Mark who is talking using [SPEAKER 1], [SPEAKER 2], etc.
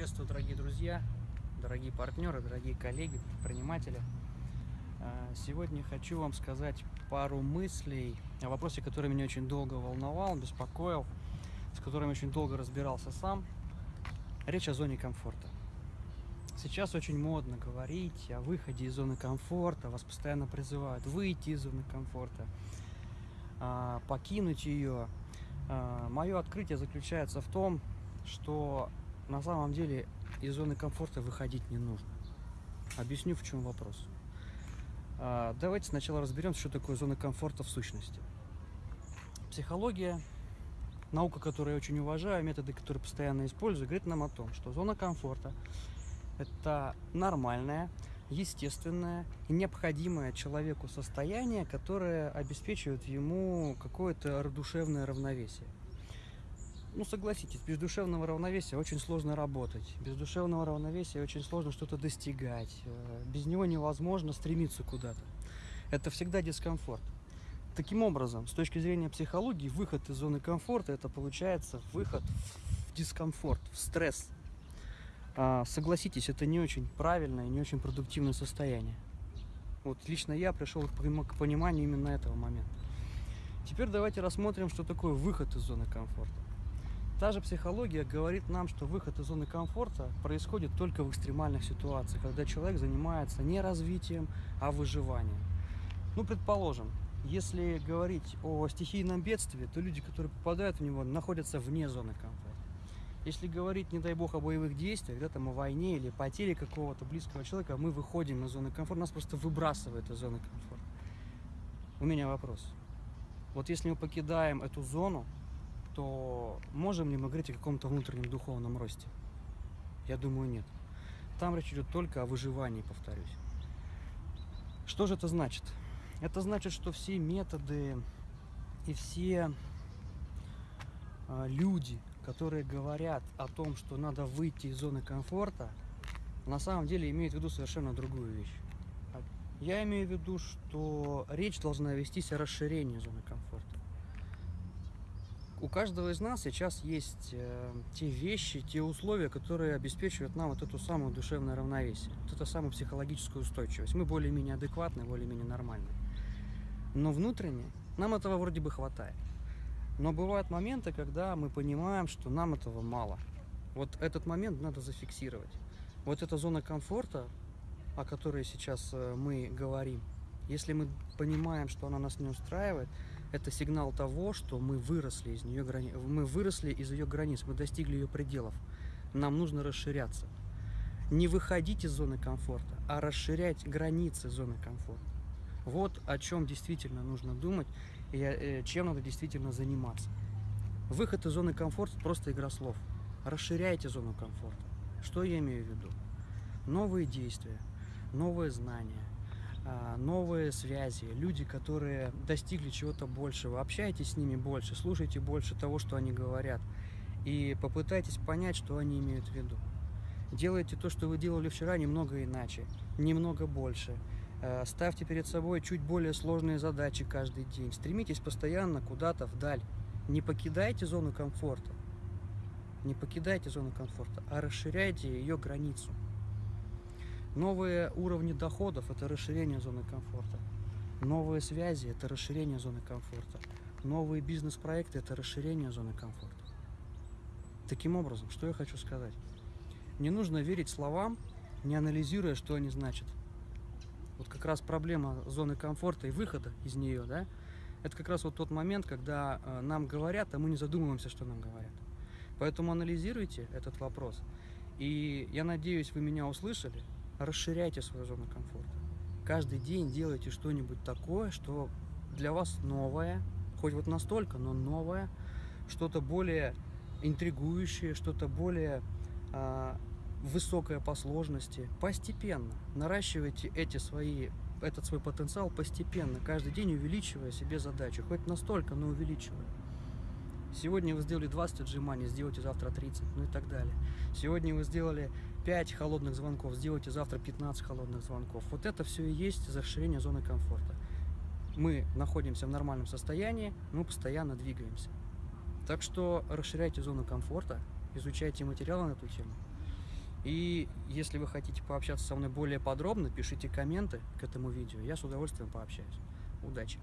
[SPEAKER 1] приветствую, дорогие друзья, дорогие партнеры, дорогие коллеги, предприниматели. А, сегодня хочу вам сказать пару мыслей о вопросе, который меня очень долго волновал, беспокоил, с которым очень долго разбирался сам. Речь о зоне комфорта. Сейчас очень модно говорить о выходе из зоны комфорта, вас постоянно призывают выйти из зоны комфорта, а, покинуть ее. А, Мое открытие заключается в том, что на самом деле из зоны комфорта выходить не нужно. Объясню, в чем вопрос. А, давайте сначала разберемся, что такое зона комфорта в сущности. Психология, наука, которую я очень уважаю, методы, которые постоянно использую, говорит нам о том, что зона комфорта – это нормальное, естественное и необходимое человеку состояние, которое обеспечивает ему какое-то душевное равновесие. Ну, согласитесь, без душевного равновесия очень сложно работать. Без душевного равновесия очень сложно что-то достигать. Э, без него невозможно стремиться куда-то. Это всегда дискомфорт. Таким образом, с точки зрения психологии, выход из зоны комфорта – это получается выход в дискомфорт, в стресс. А, согласитесь, это не очень правильное, не очень продуктивное состояние. Вот лично я пришел к пониманию именно этого момента. Теперь давайте рассмотрим, что такое выход из зоны комфорта. Та же психология говорит нам, что выход из зоны комфорта происходит только в экстремальных ситуациях, когда человек занимается не развитием, а выживанием. Ну, предположим, если говорить о стихийном бедствии, то люди, которые попадают в него, находятся вне зоны комфорта. Если говорить, не дай бог, о боевых действиях, да, там, о войне или потере какого-то близкого человека, мы выходим из зоны комфорта, нас просто выбрасывает из зоны комфорта. У меня вопрос. Вот если мы покидаем эту зону, то можем ли мы говорить о каком-то внутреннем духовном росте? Я думаю, нет. Там речь идет только о выживании, повторюсь. Что же это значит? Это значит, что все методы и все э, люди, которые говорят о том, что надо выйти из зоны комфорта, на самом деле имеют в виду совершенно другую вещь. Я имею в виду, что речь должна вестись о расширении зоны комфорта у каждого из нас сейчас есть э, те вещи, те условия, которые обеспечивают нам вот эту самую душевное равновесие, вот эту самую психологическую устойчивость. Мы более-менее адекватны, более-менее нормальны. Но внутренне нам этого вроде бы хватает. Но бывают моменты, когда мы понимаем, что нам этого мало. Вот этот момент надо зафиксировать. Вот эта зона комфорта, о которой сейчас э, мы говорим, если мы понимаем, что она нас не устраивает, это сигнал того, что мы выросли из нее грани... мы выросли из ее границ, мы достигли ее пределов. Нам нужно расширяться. Не выходить из зоны комфорта, а расширять границы зоны комфорта. Вот о чем действительно нужно думать и э, чем надо действительно заниматься. Выход из зоны комфорта – просто игра слов. Расширяйте зону комфорта. Что я имею в виду? Новые действия, новые знания, новые связи, люди, которые достигли чего-то большего. Общайтесь с ними больше, слушайте больше того, что они говорят. И попытайтесь понять, что они имеют в виду. Делайте то, что вы делали вчера, немного иначе, немного больше. А, ставьте перед собой чуть более сложные задачи каждый день. Стремитесь постоянно куда-то вдаль. Не покидайте зону комфорта. Не покидайте зону комфорта, а расширяйте ее границу. Новые уровни доходов – это расширение зоны комфорта. Новые связи – это расширение зоны комфорта. Новые бизнес-проекты – это расширение зоны комфорта. Таким образом, что я хочу сказать? Не нужно верить словам, не анализируя, что они значат. Вот как раз проблема зоны комфорта и выхода из нее, да, это как раз вот тот момент, когда э, нам говорят, а мы не задумываемся, что нам говорят. Поэтому анализируйте этот вопрос. И я надеюсь, вы меня услышали, расширяйте свою зону комфорта. Каждый день делайте что-нибудь такое, что для вас новое, хоть вот настолько, но новое, что-то более интригующее, что-то более э, высокое по сложности. Постепенно наращивайте эти свои, этот свой потенциал постепенно, каждый день увеличивая себе задачу, хоть настолько, но увеличивая. Сегодня вы сделали 20 отжиманий, сделайте завтра 30, ну и так далее. Сегодня вы сделали 5 холодных звонков, сделайте завтра 15 холодных звонков. Вот это все и есть расширение зоны комфорта. Мы находимся в нормальном состоянии, мы постоянно двигаемся. Так что расширяйте зону комфорта, изучайте материалы на эту тему. И если вы хотите пообщаться со мной более подробно, пишите комменты к этому видео. Я с удовольствием пообщаюсь. Удачи!